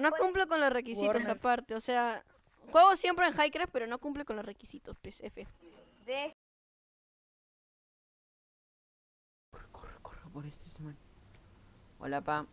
No pues, cumple con los requisitos aparte, o sea, juego siempre en Highcraft, pero no cumple con los requisitos, pues, F. Corre, corre, corre por este, este man. Hola, pa.